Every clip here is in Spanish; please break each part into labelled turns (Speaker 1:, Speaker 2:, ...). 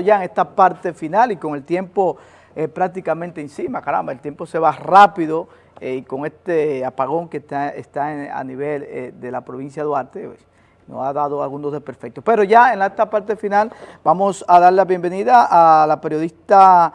Speaker 1: ya en esta parte final y con el tiempo eh, prácticamente encima, caramba, el tiempo se va rápido eh, y con este apagón que está, está a nivel eh, de la provincia de Duarte, pues, nos ha dado algunos desperfectos. Pero ya en esta parte final vamos a dar la bienvenida a la periodista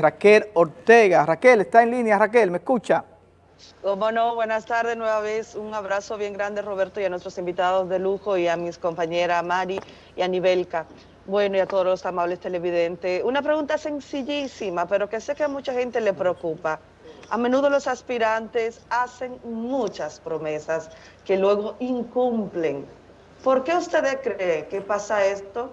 Speaker 1: Raquel Ortega. Raquel, está en línea, Raquel, ¿me escucha?
Speaker 2: Cómo no, buenas tardes nueva vez, un abrazo bien grande Roberto y a nuestros invitados de lujo y a mis compañeras Mari y a Nivelka. Bueno, y a todos los amables televidentes. Una pregunta sencillísima, pero que sé que a mucha gente le preocupa. A menudo los aspirantes hacen muchas promesas que luego incumplen. ¿Por qué usted cree que pasa esto?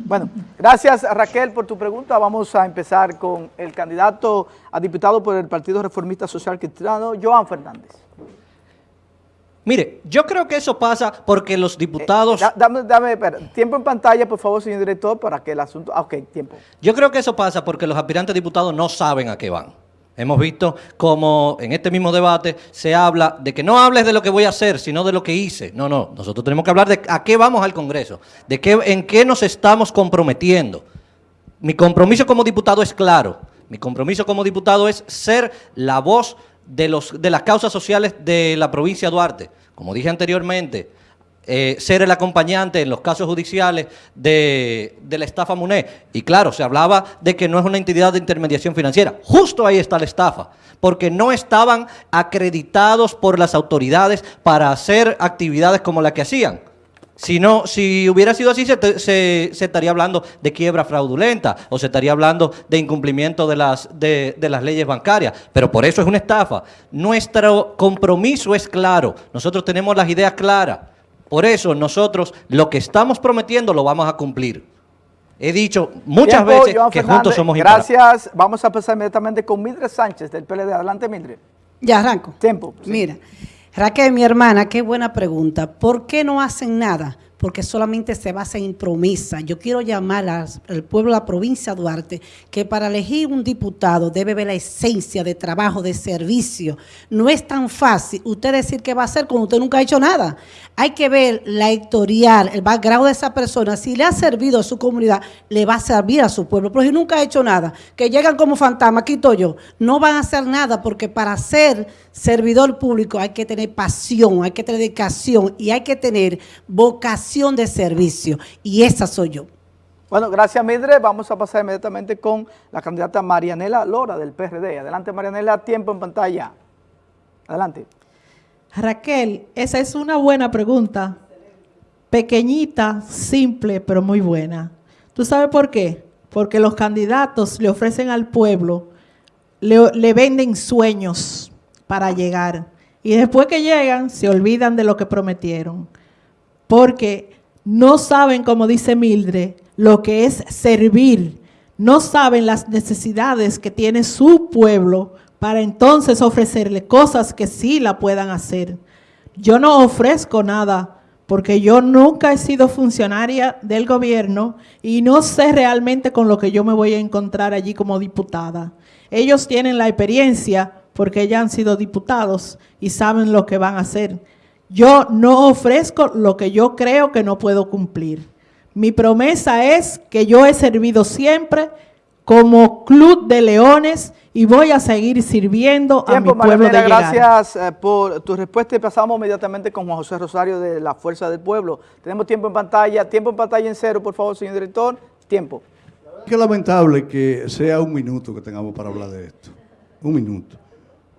Speaker 1: Bueno, gracias Raquel por tu pregunta. Vamos a empezar con el candidato a diputado por el Partido Reformista Social Cristiano, Joan Fernández.
Speaker 3: Mire, yo creo que eso pasa porque los diputados...
Speaker 1: Eh, dame, dame tiempo en pantalla, por favor, señor director, para que el asunto... Ah, ok, tiempo.
Speaker 3: Yo creo que eso pasa porque los aspirantes diputados no saben a qué van. Hemos visto como en este mismo debate se habla de que no hables de lo que voy a hacer, sino de lo que hice. No, no, nosotros tenemos que hablar de a qué vamos al Congreso, de qué, en qué nos estamos comprometiendo. Mi compromiso como diputado es claro. Mi compromiso como diputado es ser la voz de, los, de las causas sociales de la provincia de Duarte. Como dije anteriormente, eh, ser el acompañante en los casos judiciales de, de, la estafa MUNE. Y claro, se hablaba de que no es una entidad de intermediación financiera. Justo ahí está la estafa, porque no estaban acreditados por las autoridades para hacer actividades como la que hacían. Si, no, si hubiera sido así, se, estaría hablando de quiebra fraudulenta o se estaría hablando de incumplimiento de las, de, de las leyes bancarias. Pero por eso es una estafa. Nuestro compromiso es claro. Nosotros tenemos las ideas claras. Por eso nosotros lo que estamos prometiendo lo vamos a cumplir. He dicho muchas veces que juntos somos
Speaker 1: Gracias. Vamos a empezar inmediatamente con Mildred Sánchez del PLD. Adelante, Mildred.
Speaker 4: Ya arranco.
Speaker 1: Tiempo.
Speaker 4: Mira. Raquel, mi hermana, qué buena pregunta. ¿Por qué no hacen nada? porque solamente se basa en promesa. Yo quiero llamar al pueblo de la provincia de Duarte que para elegir un diputado debe ver la esencia de trabajo, de servicio. No es tan fácil usted decir qué va a hacer cuando usted nunca ha hecho nada. Hay que ver la historial, el background de esa persona. Si le ha servido a su comunidad, le va a servir a su pueblo. Pero si nunca ha hecho nada, que llegan como fantasma, quito yo, no van a hacer nada porque para ser servidor público hay que tener pasión, hay que tener dedicación y hay que tener vocación de servicio. Y esa soy yo.
Speaker 1: Bueno, gracias Midre. Vamos a pasar inmediatamente con la candidata Marianela Lora del PRD. Adelante Marianela, tiempo en pantalla. Adelante.
Speaker 5: Raquel, esa es una buena pregunta. Pequeñita, simple, pero muy buena. ¿Tú sabes por qué? Porque los candidatos le ofrecen al pueblo, le, le venden sueños para llegar. Y después que llegan, se olvidan de lo que prometieron porque no saben, como dice Mildred, lo que es servir. No saben las necesidades que tiene su pueblo para entonces ofrecerle cosas que sí la puedan hacer. Yo no ofrezco nada porque yo nunca he sido funcionaria del gobierno y no sé realmente con lo que yo me voy a encontrar allí como diputada. Ellos tienen la experiencia porque ya han sido diputados y saben lo que van a hacer. Yo no ofrezco lo que yo creo que no puedo cumplir. Mi promesa es que yo he servido siempre como Club de Leones y voy a seguir sirviendo a mi pueblo de
Speaker 1: Gracias eh, por tu respuesta y pasamos inmediatamente con Juan José Rosario de la Fuerza del Pueblo. Tenemos tiempo en pantalla, tiempo en pantalla en cero, por favor, señor director. Tiempo.
Speaker 6: Qué lamentable que sea un minuto que tengamos para hablar de esto. Un minuto.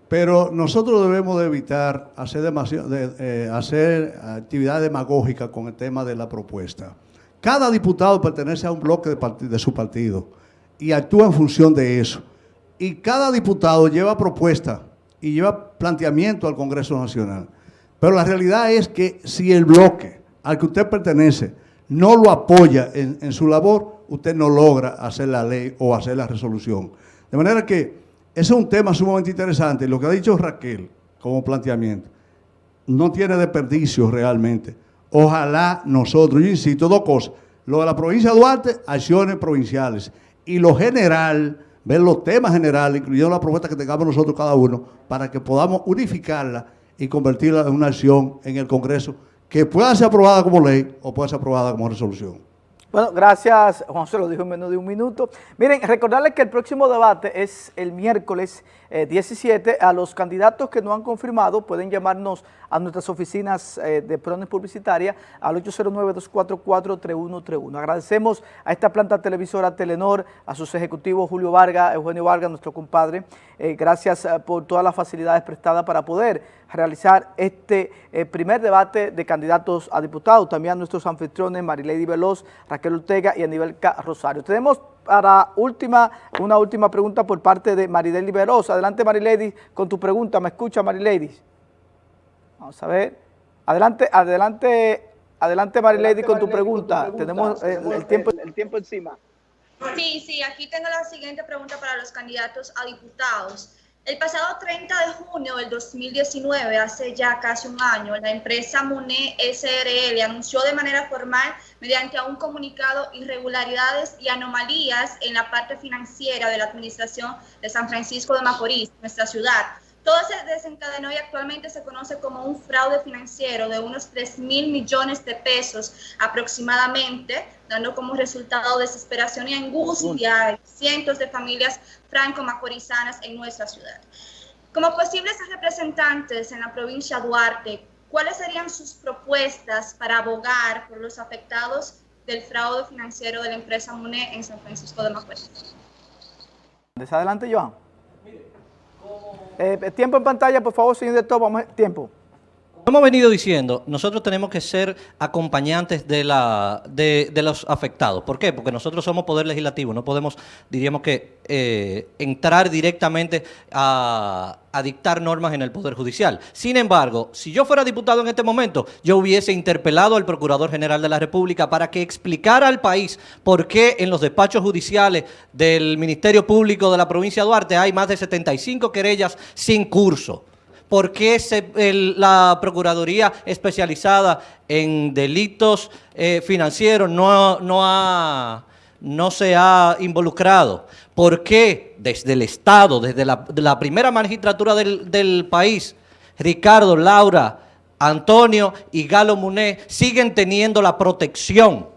Speaker 6: Pero nosotros debemos de evitar eh, hacer actividad demagógica con el tema de la propuesta. Cada diputado pertenece a un bloque de, su partido y actúa en función de eso. Y cada diputado lleva propuesta y lleva planteamiento al Congreso Nacional. Pero la realidad es que si el bloque al que usted pertenece no lo apoya en, su labor, usted no logra hacer la ley o hacer la resolución. De manera que es un tema sumamente interesante. Lo que ha dicho Raquel como planteamiento no tiene desperdicio realmente. Ojalá nosotros, yo insisto, dos cosas. Lo de la provincia de Duarte, acciones provinciales. Y lo general, ver los temas generales, incluyendo la propuesta que tengamos nosotros cada uno, para que podamos unificarla y convertirla en una acción en el Congreso que pueda ser aprobada como ley o pueda ser aprobada como resolución.
Speaker 1: Bueno, gracias, Juan se lo dijo en menos de un minuto. Miren, recordarles que el próximo debate es el miércoles eh, 17. A los candidatos que no han confirmado pueden llamarnos a nuestras oficinas eh, de Prones Publicitaria al 809-244-3131. Agradecemos a esta planta televisora Telenor, a sus ejecutivos Julio Vargas, Eugenio Vargas, nuestro compadre. Eh, gracias eh, por todas las facilidades prestadas para poder realizar este eh, primer debate de candidatos a diputados. También a nuestros anfitriones Marilady Veloz, Raquel Ortega y Aníbal. Rosario. Tenemos para última, una última pregunta por parte de Marilady Veloz. Adelante Marilady con tu pregunta. ¿Me escucha Marilady? Vamos a ver. Adelante, adelante, adelante Marilady con tu pregunta. Tenemos eh, el, tiempo, el tiempo encima.
Speaker 7: Sí, sí, aquí tengo la siguiente pregunta para los candidatos a diputados. El pasado 30 de junio del 2019, hace ya casi un año, la empresa MUNE SRL anunció de manera formal, mediante un comunicado, irregularidades y anomalías en la parte financiera de la administración de San Francisco de Macorís, nuestra ciudad. Todo se desencadenó y actualmente se conoce como un fraude financiero de unos 3 mil millones de pesos aproximadamente, dando como resultado desesperación y angustia a cientos de familias franco-macorizanas en nuestra ciudad. Como posibles representantes en la provincia de Duarte, ¿cuáles serían sus propuestas para abogar por los afectados del fraude financiero de la empresa MUNE en San Francisco de Macorís?
Speaker 1: Adelante, Joan. Eh, tiempo en pantalla, por favor, señor director, vamos tiempo.
Speaker 3: Hemos venido diciendo, nosotros tenemos que ser acompañantes de, la, de, los afectados. ¿Por qué? Porque nosotros somos poder legislativo, no podemos, diríamos que, eh, entrar directamente a, a, dictar normas en el Poder Judicial. Sin embargo, si yo fuera diputado en este momento, yo hubiese interpelado al Procurador General de la República para que explicara al país por qué en los despachos judiciales del Ministerio Público de la provincia de Duarte hay más de 75 querellas sin curso. ¿Por qué la Procuraduría especializada en delitos eh, financieros no, no, ha, no se ha involucrado? ¿Por qué desde el Estado, desde la, la primera magistratura del, del país, Ricardo, Laura, Antonio y Galo Muné siguen teniendo la protección?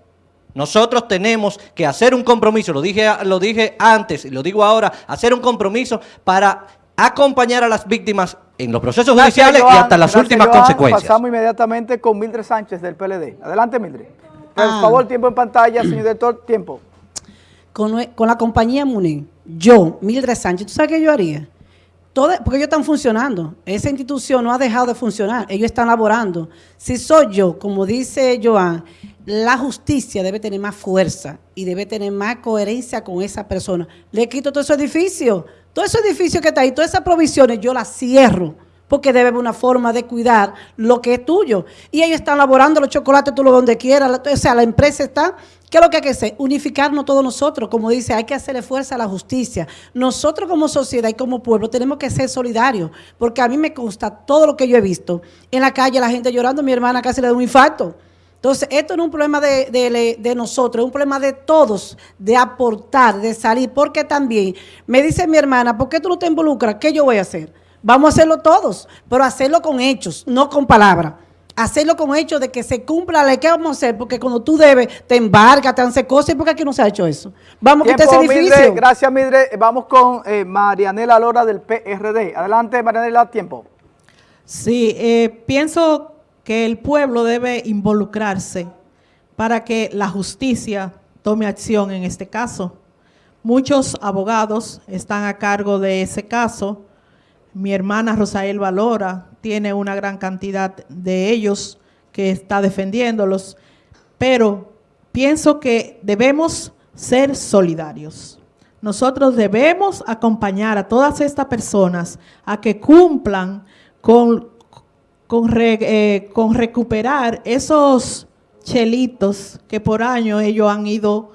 Speaker 3: Nosotros tenemos que hacer un compromiso, lo dije, lo dije antes y lo digo ahora, hacer un compromiso para acompañar a las víctimas en los procesos
Speaker 1: gracias,
Speaker 3: judiciales
Speaker 1: Joan,
Speaker 3: y hasta las últimas
Speaker 1: Joan.
Speaker 3: consecuencias.
Speaker 1: Pasamos inmediatamente con Mildred Sánchez del PLD. Adelante, Mildred. Por ah. favor, tiempo en pantalla, señor director, tiempo.
Speaker 4: Con, con la compañía MUNI, yo, Mildred Sánchez, ¿tú sabes qué yo haría? Todo, porque ellos están funcionando. Esa institución no ha dejado de funcionar. Ellos están laborando. Si soy yo, como dice Joan, la justicia debe tener más fuerza y debe tener más coherencia con esa persona. Le quito todo ese edificio todo ese edificio que está ahí, todas esas provisiones, yo las cierro, porque debe haber una forma de cuidar lo que es tuyo. Y ellos están elaborando los chocolates, tú lo donde quieras, o sea, la empresa está... ¿Qué es lo que hay que hacer? Unificarnos todos nosotros, como dice, hay que hacerle fuerza a la justicia. Nosotros como sociedad y como pueblo tenemos que ser solidarios, porque a mí me consta todo lo que yo he visto. En la calle la gente llorando, mi hermana casi le da un infarto. Entonces, esto no es un problema de, de, de, nosotros, es un problema de todos, de aportar, de salir, porque también, me dice mi hermana, ¿por qué tú no te involucras? ¿Qué yo voy a hacer? Vamos a hacerlo todos, pero hacerlo con hechos, no con palabras. Hacerlo con hechos de que se cumpla la ley. ¿Qué vamos a hacer? Porque cuando tú debes, te embargas, te hace cosas, ¿y por qué aquí no se ha hecho eso? Vamos a quitar ese edificio.
Speaker 1: Mildred, gracias, Midre. Vamos con eh, Marianela Lora del PRD. Adelante, Marianela, tiempo.
Speaker 5: Sí, eh, pienso que el pueblo debe involucrarse para que la justicia tome acción en este caso. Muchos abogados están a cargo de ese caso. Mi hermana Rosael Valora tiene una gran cantidad de ellos que está defendiéndolos, pero pienso que debemos ser solidarios. Nosotros debemos acompañar a todas estas personas a que cumplan con con, re, eh, con recuperar esos chelitos que por año ellos han ido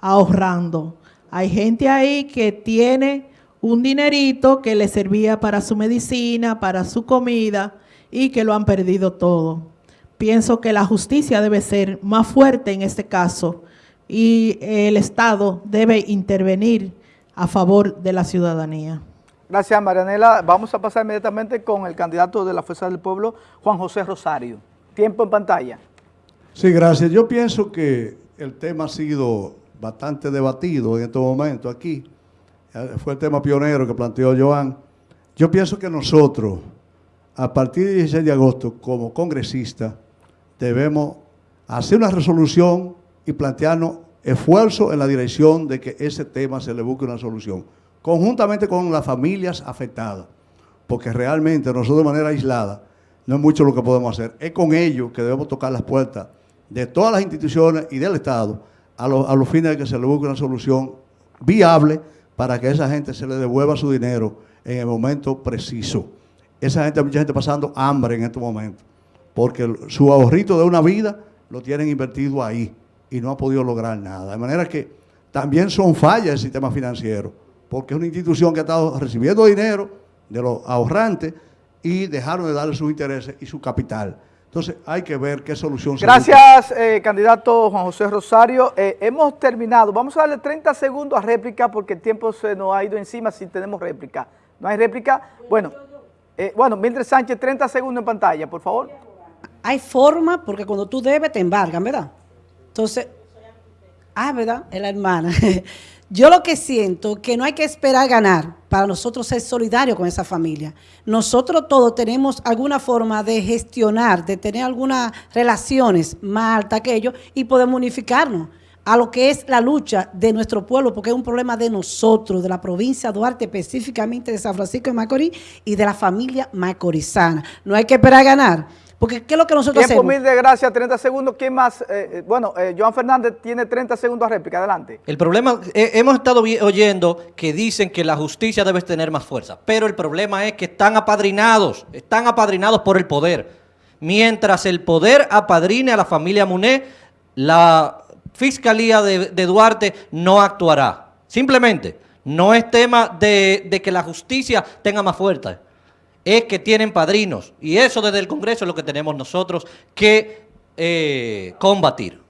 Speaker 5: ahorrando. Hay gente ahí que tiene un dinerito que le servía para su medicina, para su comida y que lo han perdido todo. Pienso que la justicia debe ser más fuerte en este caso y el Estado debe intervenir a favor de la ciudadanía.
Speaker 1: Gracias, Marianela. Vamos a pasar inmediatamente con el candidato de la Fuerza del Pueblo, Juan José Rosario. Tiempo en pantalla.
Speaker 6: Sí, gracias. Yo pienso que el tema ha sido bastante debatido en este momento aquí. Eh, fue el tema pionero que planteó Joan. Yo pienso que nosotros, a partir del 16 de agosto, como congresistas, debemos hacer una resolución y plantearnos esfuerzo en la dirección de que ese tema se le busque una solución, conjuntamente con las familias afectadas, porque realmente nosotros de manera aislada no es mucho lo que podemos hacer. Es con ellos que debemos tocar las puertas de todas las instituciones y del Estado a, los fines de que se le busque una solución viable para que a esa gente se le devuelva su dinero en el momento preciso. Esa gente, mucha gente pasando hambre en este momento, porque su ahorrito de una vida lo tienen invertido ahí y no ha podido lograr nada. De manera que también son fallas el sistema financiero, porque es una institución que ha estado recibiendo dinero de los ahorrantes y dejaron de darle sus intereses y su capital. Entonces hay que ver qué solución
Speaker 1: Gracias, eh, candidato Juan José Rosario. Eh, hemos terminado. Vamos a darle 30 segundos a réplica porque el tiempo se nos ha ido encima si tenemos réplica. ¿No hay réplica? Bueno, eh, bueno, Mildred Sánchez, 30 segundos en pantalla, por favor.
Speaker 4: Hay forma porque cuando tú debes te embargan, ¿verdad? Entonces, ah, ¿verdad? Es la hermana. Yo lo que siento que no hay que esperar ganar para nosotros ser solidarios con esa familia. Nosotros todos tenemos alguna forma de gestionar, de tener algunas relaciones más altas que ellos y podemos unificarnos a lo que es la lucha de nuestro pueblo, porque es un problema de nosotros, de la provincia de Duarte, específicamente de San Francisco de Macorís y de la familia macorizana. No hay que esperar ganar. Porque ¿qué es lo que nosotros
Speaker 1: Tiempo
Speaker 4: hacemos?
Speaker 1: mil de gracias, 30 segundos. ¿Quién más? Eh, eh, bueno, eh, Joan Fernández tiene 30 segundos a réplica. Adelante.
Speaker 3: El problema, hemos estado oyendo que dicen que la justicia debe tener más fuerza, pero el problema es que están apadrinados, están apadrinados por el poder. Mientras el poder apadrine a la familia Muné, la Fiscalía de, Duarte no actuará. Simplemente, no es tema de, de que la justicia tenga más fuerza es que tienen padrinos. Y eso desde el Congreso es lo que tenemos nosotros que eh, combatir.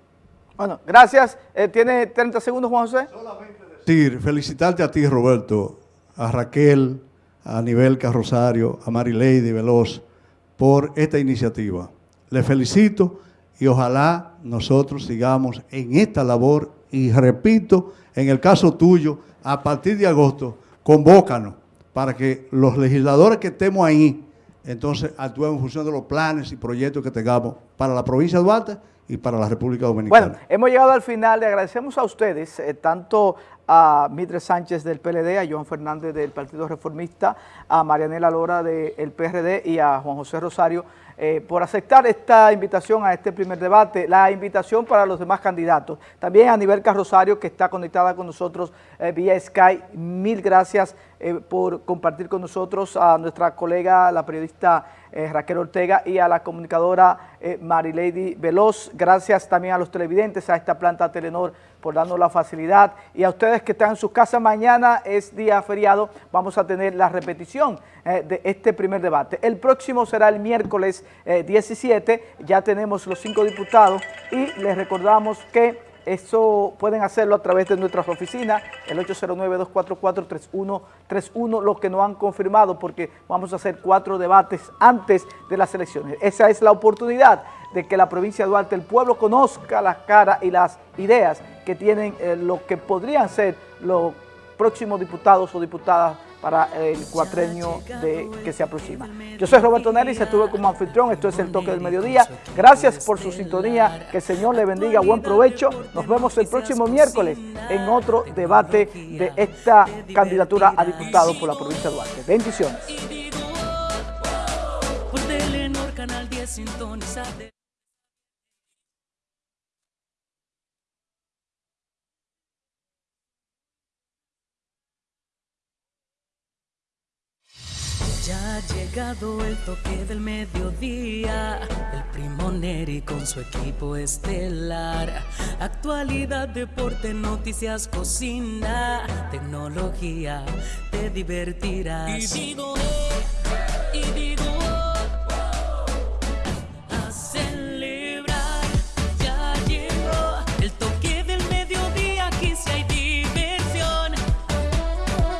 Speaker 1: Bueno, gracias. Eh, ¿Tiene 30 segundos, Juan José?
Speaker 6: Solamente decir, felicitarte a ti, Roberto, a Raquel, a Nivel Rosario, a Lady Veloz, por esta iniciativa. Les felicito y ojalá nosotros sigamos en esta labor y repito, en el caso tuyo, a partir de agosto, convócanos para que los legisladores que estemos ahí, entonces actúen en función de los planes y proyectos que tengamos para la provincia de Duarte y para la República Dominicana.
Speaker 1: Bueno, hemos llegado al final, le agradecemos a ustedes, eh, tanto a Mitre Sánchez del PLD, a Joan Fernández del Partido Reformista, a Marianela Lora del PRD y a Juan José Rosario eh, por aceptar esta invitación a este primer debate, la invitación para los demás candidatos. También a nivel Rosario, que está conectada con nosotros eh, vía Sky, mil gracias eh, por compartir con nosotros a nuestra colega, la periodista Raquel Ortega y a la comunicadora Marilady Veloz. Gracias también a los televidentes, a esta planta Telenor por darnos la facilidad. Y a ustedes que están en sus casas, mañana es día feriado, vamos a tener la repetición eh, de este primer debate. El próximo será el miércoles 17, eh, ya tenemos los cinco diputados y les recordamos que eso pueden hacerlo a través de nuestras oficinas, el 809-244-3131, lo que no han confirmado porque vamos a hacer cuatro debates antes de las elecciones. Esa es la oportunidad de que la provincia de Duarte, el pueblo conozca las caras y las ideas que tienen eh, lo que podrían ser los próximos diputados o diputadas para el cuatrenio que se aproxima. Yo soy Roberto Neris, estuve como anfitrión, esto es El Toque del Mediodía. Gracias por su sintonía, que el Señor le bendiga, buen provecho. Nos vemos el próximo miércoles en otro debate de esta candidatura a diputado por la provincia de Duarte. Bendiciones.
Speaker 8: Ya ha llegado el toque del mediodía, el primo Neri con su equipo estelar. Actualidad, deporte, noticias, cocina, tecnología, te divertirás.